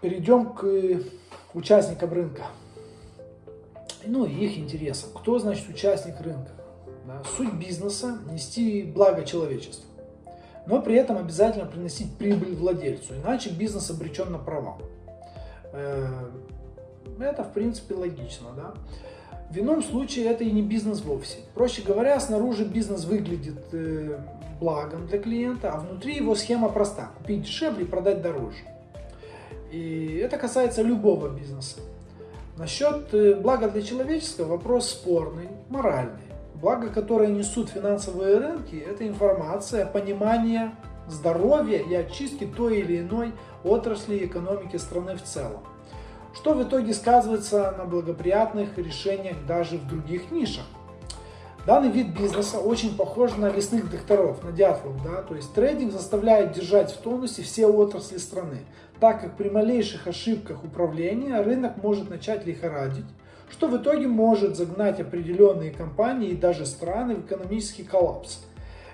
Перейдем к участникам рынка. Ну и их интересам. Кто значит участник рынка? Суть бизнеса – нести благо человечеству. Но при этом обязательно приносить прибыль владельцу, иначе бизнес обречен на провал. Э, это в принципе логично. Да? В ином случае это и не бизнес вовсе. Проще говоря, снаружи бизнес выглядит э, благом для клиента, а внутри его схема проста. Купить дешевле и продать дороже. И это касается любого бизнеса. Насчет э, блага для человеческого вопрос спорный, моральный. Благо, которое несут финансовые рынки, это информация, понимание здоровья и очистки той или иной отрасли экономики страны в целом. Что в итоге сказывается на благоприятных решениях даже в других нишах. Данный вид бизнеса очень похож на лесных докторов, на дятлов. Да? То есть трейдинг заставляет держать в тонусе все отрасли страны, так как при малейших ошибках управления рынок может начать лихорадить, что в итоге может загнать определенные компании и даже страны в экономический коллапс.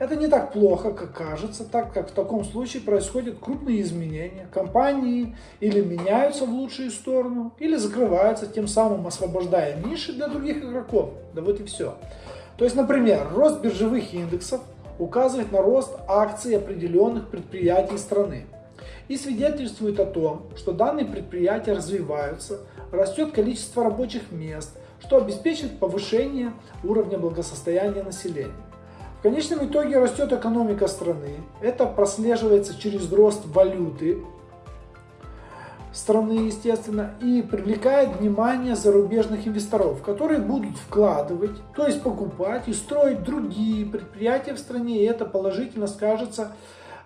Это не так плохо, как кажется, так как в таком случае происходят крупные изменения. Компании или меняются в лучшую сторону, или закрываются, тем самым освобождая ниши для других игроков. Да вот и все. То есть, например, рост биржевых индексов указывает на рост акций определенных предприятий страны и свидетельствует о том, что данные предприятия развиваются, растет количество рабочих мест, что обеспечит повышение уровня благосостояния населения. В конечном итоге растет экономика страны, это прослеживается через рост валюты страны, естественно, и привлекает внимание зарубежных инвесторов, которые будут вкладывать, то есть покупать и строить другие предприятия в стране, и это положительно скажется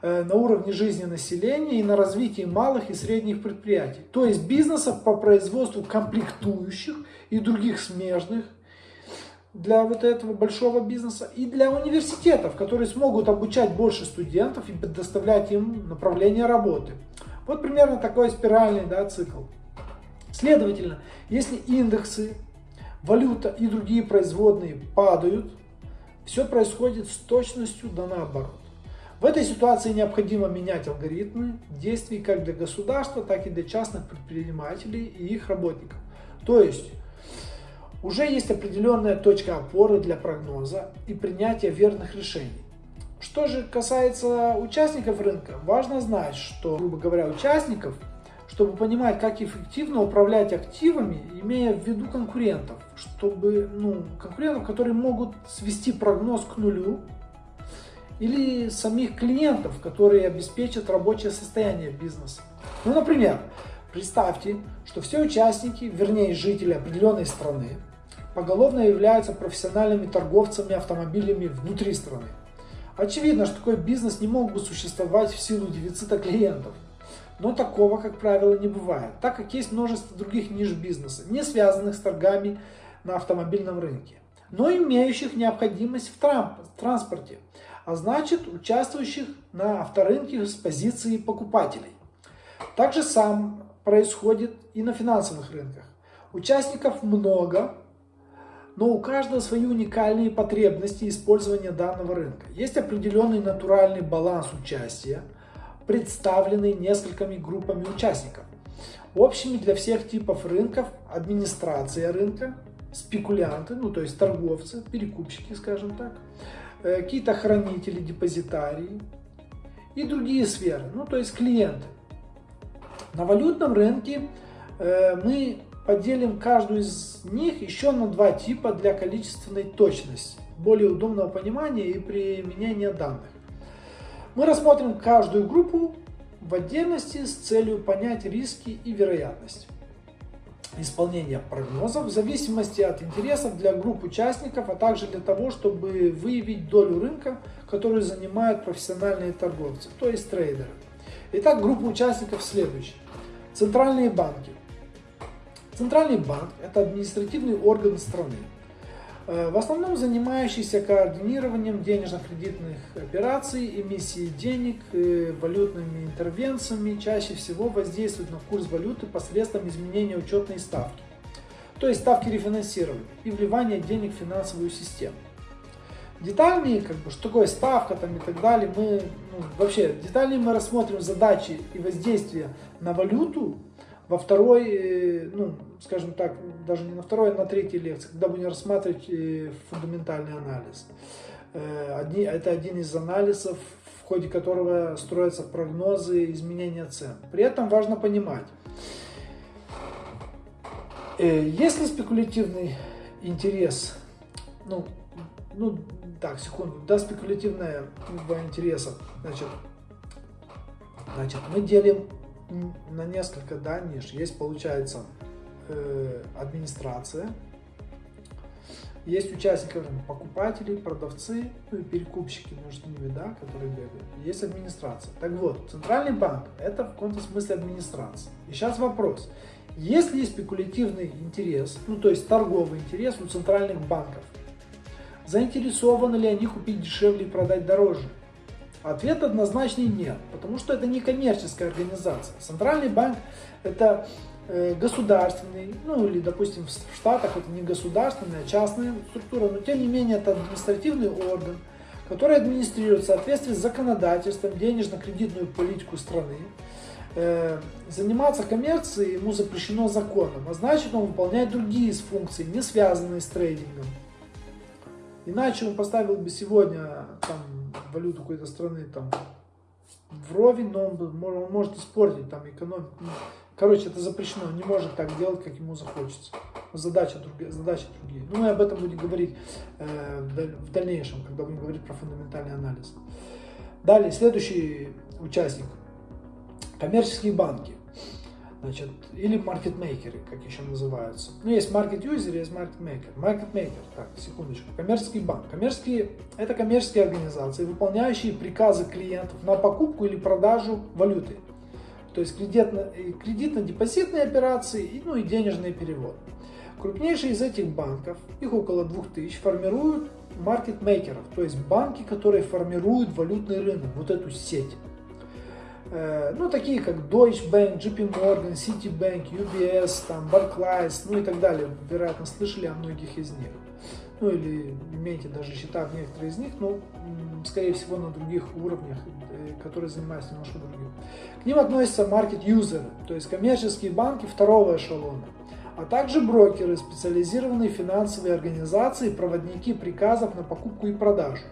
э, на уровне жизни населения и на развитии малых и средних предприятий, то есть бизнесов по производству комплектующих и других смежных для вот этого большого бизнеса и для университетов, которые смогут обучать больше студентов и предоставлять им направление работы. Вот примерно такой спиральный да, цикл. Следовательно, если индексы, валюта и другие производные падают, все происходит с точностью да наоборот. В этой ситуации необходимо менять алгоритмы действий как для государства, так и для частных предпринимателей и их работников. То есть, уже есть определенная точка опоры для прогноза и принятия верных решений. Что же касается участников рынка, важно знать, что, грубо говоря, участников, чтобы понимать, как эффективно управлять активами, имея в виду конкурентов, чтобы, ну, конкурентов, которые могут свести прогноз к нулю, или самих клиентов, которые обеспечат рабочее состояние бизнеса. Ну, например, представьте, что все участники, вернее жители определенной страны, поголовно являются профессиональными торговцами автомобилями внутри страны. Очевидно, что такой бизнес не мог бы существовать в силу дефицита клиентов. Но такого, как правило, не бывает, так как есть множество других ниш бизнеса, не связанных с торгами на автомобильном рынке, но имеющих необходимость в транспорте, а значит участвующих на авторынке с позиции покупателей. Так же сам происходит и на финансовых рынках. Участников много, но у каждого свои уникальные потребности использования данного рынка. Есть определенный натуральный баланс участия, представленный несколькими группами участников. Общими для всех типов рынков администрация рынка, спекулянты, ну то есть торговцы, перекупщики, скажем так, э, какие-то хранители, депозитарии и другие сферы, ну то есть клиенты. На валютном рынке э, мы поделим каждую из них еще на два типа для количественной точности, более удобного понимания и применения данных. Мы рассмотрим каждую группу в отдельности с целью понять риски и вероятность исполнения прогнозов в зависимости от интересов для групп участников, а также для того, чтобы выявить долю рынка, которую занимают профессиональные торговцы, то есть трейдеры. Итак, группа участников следующая. Центральные банки. Центральный банк – это административный орган страны, э, в основном занимающийся координированием денежно-кредитных операций, эмиссией денег, э, валютными интервенциями, чаще всего воздействует на курс валюты посредством изменения учетной ставки, то есть ставки рефинансирования и вливания денег в финансовую систему. Детальные, как бы, что такое ставка там и так далее, мы, ну, вообще, детальнее мы рассмотрим задачи и воздействия на валюту во второй, э, ну, скажем так, даже не на второй, а на третьей лекции, когда будем рассматривать э, фундаментальный анализ. Э, одни, это один из анализов, в ходе которого строятся прогнозы изменения цен. При этом важно понимать, если спекулятивный интерес, ну, ну, так, секунду, да, спекулятивная интереса, значит, значит, мы делим на несколько, да, ниш. Есть, получается, э, администрация, есть участники, покупатели, продавцы, ну и перекупщики между ними, да, которые бегают. Есть администрация. Так вот, Центральный банк – это в каком-то смысле администрация. И сейчас вопрос. Есть спекулятивный интерес, ну то есть торговый интерес у центральных банков, заинтересованы ли они купить дешевле и продать дороже? Ответ однозначный нет, потому что это не коммерческая организация. Центральный банк это э, государственный, ну или, допустим, в Штатах это не государственная, а частная структура, но тем не менее это административный орган, который администрирует в соответствии с законодательством денежно-кредитную политику страны. Э, заниматься коммерцией ему запрещено законом, а значит он выполняет другие функции, не связанные с трейдингом. Иначе он поставил бы сегодня там, валюту какой-то страны там вровень, но он, он может испортить там экономику. Ну, короче, это запрещено, он не может так делать, как ему захочется. Задача другие, задачи другие. Ну, мы об этом будем говорить э, в дальнейшем, когда будем говорить про фундаментальный анализ. Далее, следующий участник. Коммерческие банки значит, или маркетмейкеры, как еще называются. Ну, есть маркет-юзер, есть маркетмейкер. Маркетмейкер, так, секундочку, коммерческий банк. Коммерческие, это коммерческие организации, выполняющие приказы клиентов на покупку или продажу валюты. То есть кредитно-депозитные операции, ну и денежные переводы. Крупнейшие из этих банков, их около 2000, формируют маркетмейкеров, то есть банки, которые формируют валютный рынок, вот эту сеть. Э, ну, такие как Deutsche Bank, JP Morgan, Citibank, UBS, там, Barclays, ну и так далее. Вероятно, слышали о многих из них. Ну или имеете даже счета в некоторых из них, но, скорее всего, на других уровнях, э, которые занимаются немножко другим. К ним относятся маркет-юзеры, то есть коммерческие банки второго эшелона, а также брокеры, специализированные финансовые организации, проводники приказов на покупку и продажу.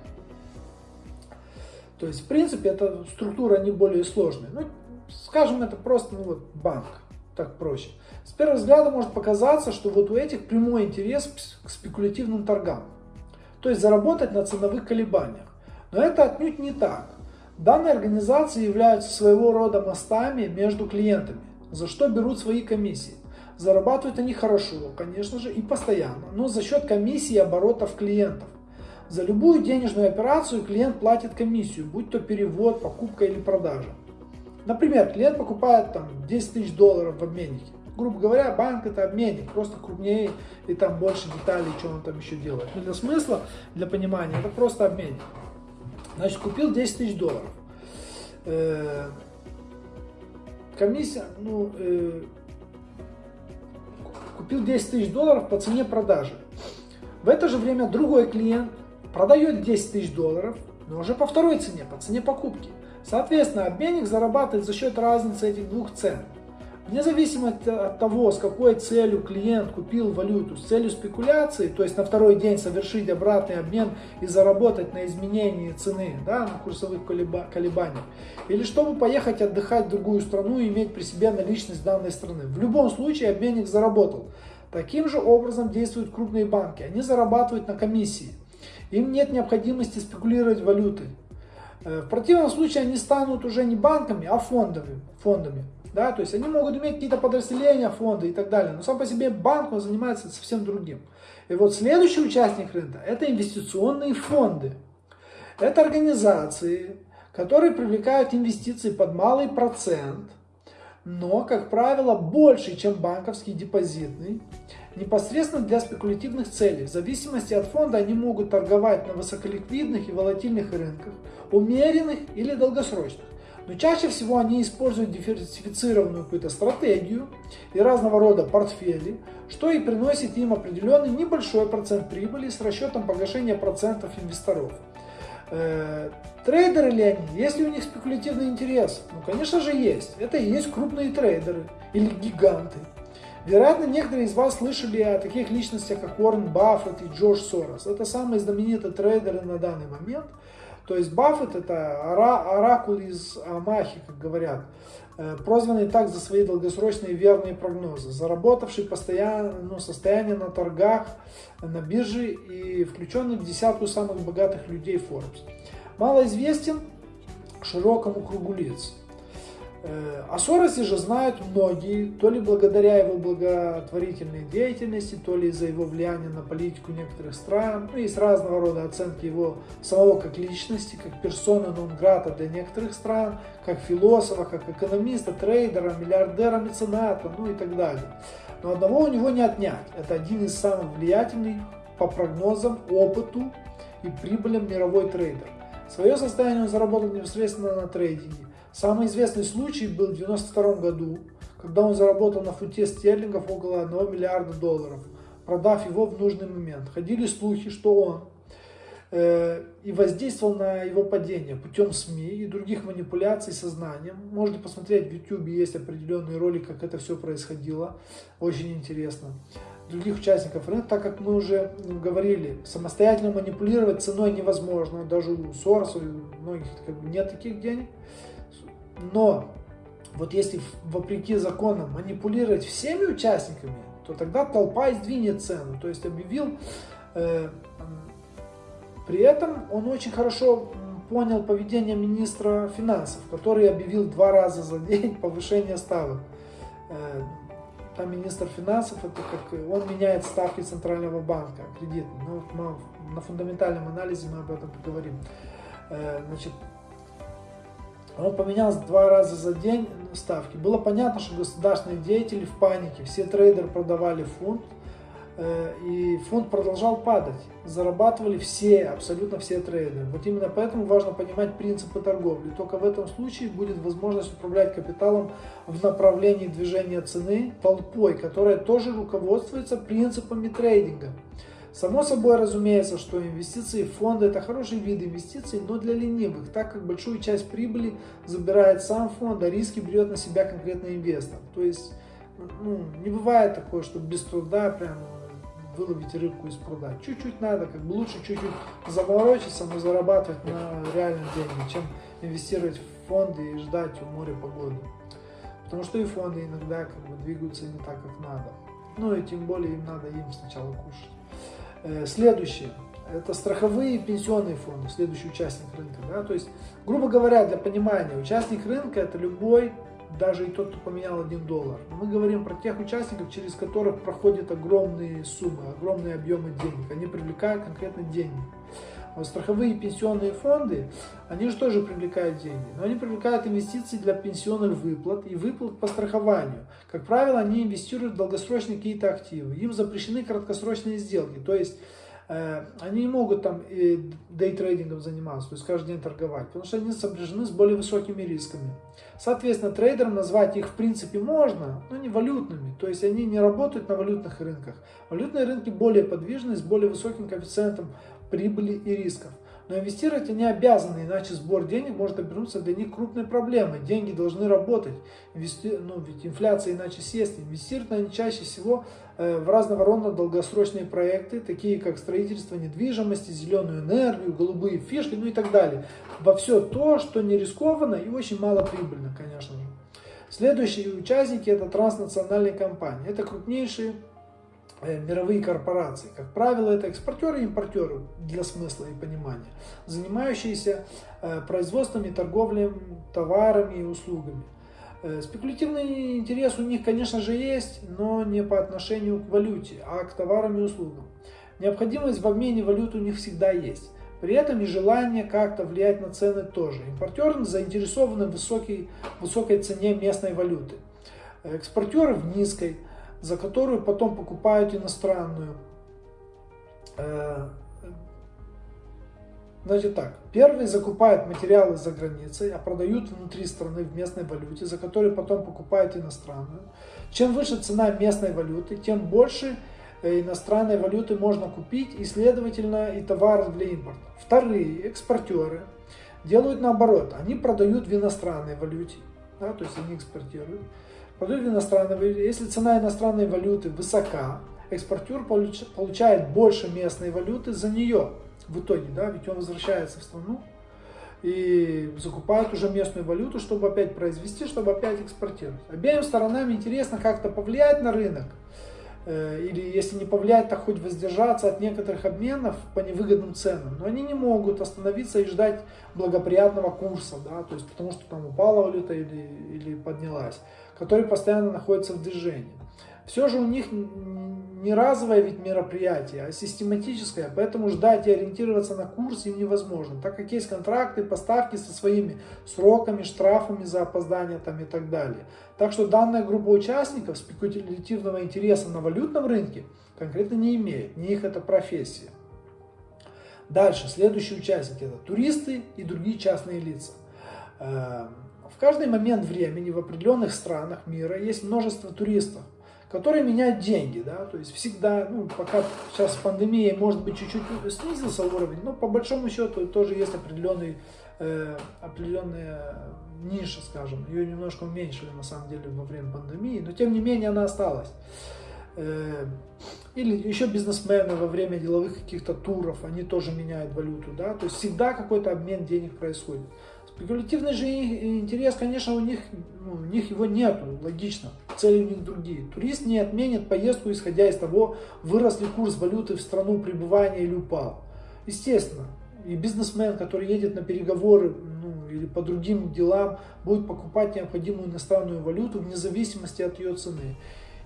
То есть, в принципе, эта структура не более сложная. Ну, скажем, это просто ну, вот, банк, так проще. С первого взгляда может показаться, что вот у этих прямой интерес к спекулятивным торгам. То есть заработать на ценовых колебаниях. Но это отнюдь не так. Данные организации являются своего рода мостами между клиентами, за что берут свои комиссии. Зарабатывают они хорошо, конечно же, и постоянно, но за счет комиссии и оборотов клиентов. За любую денежную операцию клиент платит комиссию, будь то перевод, покупка или продажа. Например, клиент покупает там 10 тысяч долларов в обменнике. Грубо говоря, банк это обменник, просто крупнее и там больше деталей, что он там еще делает. Но для смысла, для понимания, это просто обменник. Значит, купил 10 тысяч долларов. Э, комиссия, ну, э, купил 10 тысяч долларов по цене продажи. В это же время другой клиент продает 10 тысяч долларов, но уже по второй цене, по цене покупки. Соответственно, обменник зарабатывает за счет разницы этих двух цен. Вне зависимости от того, с какой целью клиент купил валюту, с целью спекуляции, то есть на второй день совершить обратный обмен и заработать на изменении цены, да, на курсовых колебаниях, или чтобы поехать отдыхать в другую страну и иметь при себе наличность данной страны. В любом случае обменник заработал. Таким же образом действуют крупные банки. Они зарабатывают на комиссии. Им нет необходимости спекулировать валютой. Э, в противном случае они станут уже не банками, а фондами. фондами да? То есть они могут иметь какие-то подразделения, фонды и так далее. Но сам по себе банк он занимается совсем другим. И вот следующий участник рынка – это инвестиционные фонды. Это организации, которые привлекают инвестиции под малый процент, но, как правило, больше, чем банковский депозитный непосредственно для спекулятивных целей. В зависимости от фонда они могут торговать на высоколиквидных и волатильных рынках, умеренных или долгосрочных. Но чаще всего они используют диверсифицированную какую-то стратегию и разного рода портфели, что и приносит им определенный небольшой процент прибыли с расчетом погашения процентов инвесторов. Э, трейдеры ли они? Есть ли у них спекулятивный интерес? Ну, конечно же, есть. Это и есть крупные трейдеры или гиганты. Вероятно, некоторые из вас слышали о таких личностях, как Уоррен Баффет и Джордж Сорос. Это самые знаменитые трейдеры на данный момент. То есть Баффет это оракул из Амахи, как говорят, прозванный так за свои долгосрочные верные прогнозы, заработавший постоянно ну, состояние на торгах на бирже и включенный в десятку самых богатых людей Forbes. Мало известен широкому кругу лиц. Э, о Соросе же знают многие, то ли благодаря его благотворительной деятельности, то ли из-за его влияния на политику некоторых стран. Ну, есть разного рода оценки его самого как личности, как персона нон-грата для некоторых стран, как философа, как экономиста, трейдера, миллиардера, мецената, ну и так далее. Но одного у него не отнять. Это один из самых влиятельных по прогнозам, опыту и прибылям мировой трейдер. Свое состояние он заработал непосредственно на трейдинге. Самый известный случай был в 1992 году, когда он заработал на фунте стерлингов около 1 миллиарда долларов, продав его в нужный момент. Ходили слухи, что он э, и воздействовал на его падение путем СМИ и других манипуляций сознанием. Можете посмотреть в YouTube, есть определенный ролик, как это все происходило. Очень интересно. Других участников рынка, так как мы уже говорили, самостоятельно манипулировать ценой невозможно. Даже у Сороса, у многих как бы, нет таких денег. Но вот если вопреки законам манипулировать всеми участниками, то тогда толпа издвинет цену. То есть объявил, э, при этом он очень хорошо понял поведение министра финансов, который объявил два раза за день повышение ставок. Э, там министр финансов, это как он меняет ставки Центрального банка кредитные. Ну, на фундаментальном анализе мы об этом поговорим. Э, значит, он поменялся два раза за день ставки. Было понятно, что государственные деятели в панике. Все трейдеры продавали фунт, э, и фунт продолжал падать. Зарабатывали все, абсолютно все трейдеры. Вот именно поэтому важно понимать принципы торговли. Только в этом случае будет возможность управлять капиталом в направлении движения цены толпой, которая тоже руководствуется принципами трейдинга. Само собой разумеется, что инвестиции в фонды это хороший вид инвестиций, но для ленивых, так как большую часть прибыли забирает сам фонд, а риски берет на себя конкретный инвестор. То есть ну, не бывает такое, что без труда прям выловить рыбку из пруда. Чуть-чуть надо, как бы лучше чуть-чуть заморочиться, но зарабатывать на реальные деньги, чем инвестировать в фонды и ждать у моря погоды. Потому что и фонды иногда как бы двигаются не так, как надо. Ну и тем более им надо им сначала кушать. Э, следующее. Это страховые и пенсионные фонды, следующий участник рынка. Да? То есть, грубо говоря, для понимания, участник рынка это любой, даже и тот, кто поменял 1 доллар. мы говорим про тех участников, через которых проходят огромные суммы, огромные объемы денег. Они привлекают конкретно деньги. Вот страховые и пенсионные фонды, они же тоже привлекают деньги, но они привлекают инвестиции для пенсионных выплат и выплат по страхованию. Как правило, они инвестируют в долгосрочные какие-то активы. Им запрещены краткосрочные сделки, то есть э, они не могут там дейтрейдингом заниматься, то есть каждый день торговать, потому что они сопряжены с более высокими рисками. Соответственно, трейдером назвать их в принципе можно, но не валютными, то есть они не работают на валютных рынках. Валютные рынки более подвижны, с более высоким коэффициентом прибыли и рисков. Но инвестировать они обязаны, иначе сбор денег может обернуться для них крупной проблемой. Деньги должны работать, Инвести... ну, ведь инфляция иначе съест. Инвестируют они чаще всего э, в разного рода долгосрочные проекты, такие как строительство недвижимости, зеленую энергию, голубые фишки, ну и так далее. Во все то, что не рискованно и очень мало прибыльно, конечно же. Следующие участники это транснациональные компании. Это крупнейшие мировые корпорации. Как правило, это экспортеры и импортеры для смысла и понимания, занимающиеся э, производством и торговлей товарами и услугами. Э, спекулятивный интерес у них, конечно же, есть, но не по отношению к валюте, а к товарам и услугам. Необходимость в обмене валют у них всегда есть. При этом и желание как-то влиять на цены тоже. Импортеры заинтересованы в высокой, высокой цене местной валюты. Экспортеры в низкой за которую потом покупают иностранную. Э, Значит так, первые закупают материалы за границей, а продают внутри страны в местной валюте, за которые потом покупают иностранную. Чем выше цена местной валюты, тем больше э, иностранной валюты можно купить и, следовательно, и товары для импорта. Вторые экспортеры делают наоборот. Они продают в иностранной валюте, да, то есть они экспортируют. Продают валюте. Если цена иностранной валюты высока, экспортер получает больше местной валюты за нее в итоге, да, ведь он возвращается в страну и закупает уже местную валюту, чтобы опять произвести, чтобы опять экспортировать. Обеим сторонам интересно как-то повлиять на рынок, или если не повлиять, то хоть воздержаться от некоторых обменов по невыгодным ценам. Но они не могут остановиться и ждать благоприятного курса, да, то есть потому что там упала валюта или, или поднялась, который постоянно находится в движении. Все же у них не разовое ведь мероприятие, а систематическое, поэтому ждать и ориентироваться на курс им невозможно, так как есть контракты, поставки со своими сроками, штрафами за опоздание там и так далее. Так что данная группа участников спекулятивного интереса на валютном рынке конкретно не имеет, не их это профессия. Дальше, следующие участники это туристы и другие частные лица. Эм, в каждый момент времени в определенных странах мира есть множество туристов, которые меняют деньги, да, то есть всегда, ну, пока сейчас с пандемией, может быть, чуть-чуть снизился уровень, но по большому счету тоже есть определенный, э, определенная ниша, скажем, ее немножко уменьшили на самом деле во время пандемии, но тем не менее она осталась. Э, или еще бизнесмены во время деловых каких-то туров, они тоже меняют валюту, да, то есть всегда какой-то обмен денег происходит. Спекулятивный же интерес, конечно, у них, ну, у них его нету, логично, цели у них другие. Турист не отменит поездку, исходя из того, вырос ли курс валюты в страну пребывания или упал. Естественно, и бизнесмен, который едет на переговоры ну, или по другим делам, будет покупать необходимую иностранную валюту вне зависимости от ее цены.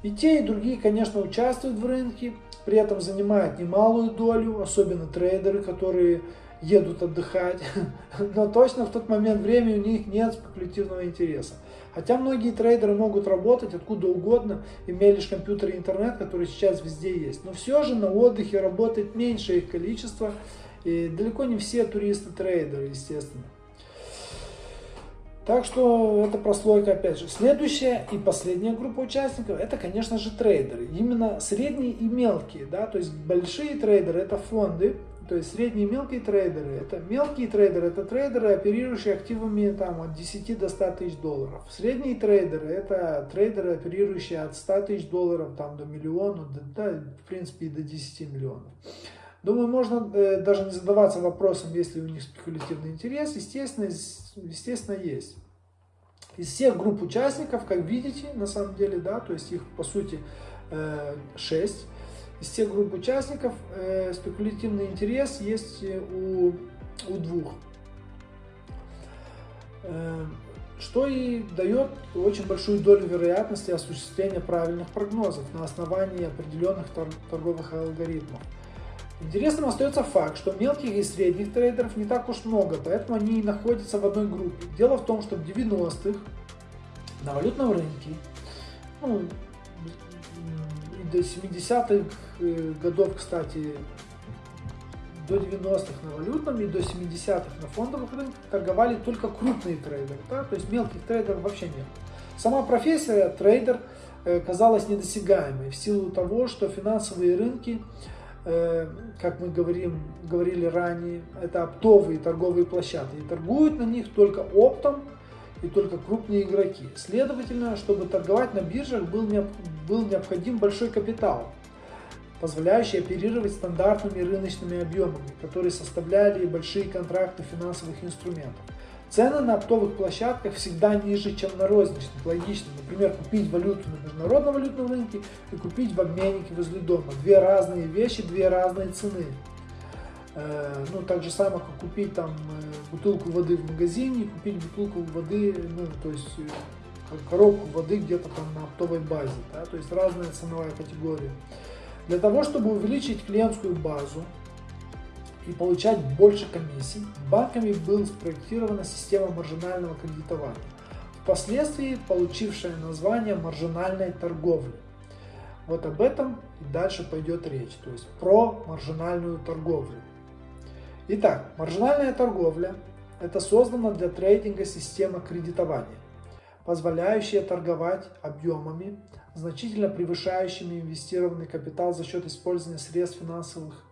И те, и другие, конечно, участвуют в рынке, при этом занимают немалую долю, особенно трейдеры, которые едут отдыхать, но точно в тот момент времени у них нет спекулятивного интереса. Хотя многие трейдеры могут работать откуда угодно, имея лишь компьютер и интернет, который сейчас везде есть. Но все же на отдыхе работает меньше их количество, и далеко не все туристы-трейдеры, естественно. Так что это прослойка опять же. Следующая и последняя группа участников это, конечно же, трейдеры. Именно средние и мелкие. Да? То есть большие трейдеры это фонды, то есть средние мелкие трейдеры, это мелкие трейдеры, это трейдеры, оперирующие активами там, от 10 до 100 тысяч долларов. Средние трейдеры, это трейдеры, оперирующие от 100 тысяч долларов там, до миллиона, до, да, в принципе и до 10 миллионов. Думаю, можно э, даже не задаваться вопросом, есть ли у них спекулятивный интерес. Естественно, естественно, есть. Из всех групп участников, как видите, на самом деле, да, то есть их по сути э, 6 из всех групп участников э, спекулятивный интерес есть э, у, у двух. Э, что и дает очень большую долю вероятности осуществления правильных прогнозов на основании определенных торговых алгоритмов. Интересным остается факт, что мелких и средних трейдеров не так уж много, поэтому они и находятся в одной группе. Дело в том, что в 90-х на валютном рынке, ну, до 70-х э, годов, кстати, до 90-х на валютном и до 70-х на фондовых рынках торговали только крупные трейдеры, да? то есть мелких трейдеров вообще нет. Сама профессия трейдер э, казалась недосягаемой в силу того, что финансовые рынки, э, как мы говорим, говорили ранее, это оптовые торговые площадки, и торгуют на них только оптом и только крупные игроки. Следовательно, чтобы торговать на биржах был, был необходим большой капитал, позволяющий оперировать стандартными рыночными объемами, которые составляли большие контракты финансовых инструментов. Цены на оптовых площадках всегда ниже, чем на розничных. Логично. Например, купить валюту на международном валютном рынке и купить в обменнике возле дома. Две разные вещи, две разные цены. Э, ну, так же самое, как купить там э, бутылку воды в магазине, купить бутылку воды, ну, то есть э, коробку воды где-то там на оптовой базе, да, то есть разная ценовая категория. Для того, чтобы увеличить клиентскую базу и получать больше комиссий, банками была спроектирована система маржинального кредитования, впоследствии получившая название маржинальной торговли. Вот об этом и дальше пойдет речь, то есть про маржинальную торговлю. Итак, маржинальная торговля – это создана для трейдинга система кредитования, позволяющая торговать объемами, значительно превышающими инвестированный капитал за счет использования средств финансовых